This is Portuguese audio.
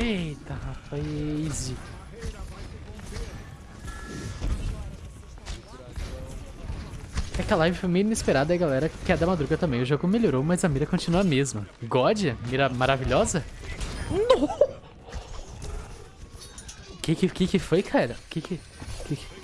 Eita, rapaz. É que a live foi meio inesperada e a galera quer da madruga também. O jogo melhorou, mas a mira continua a mesma. God? Mira maravilhosa? Não! Que que, que que foi, cara? Que que... Que que...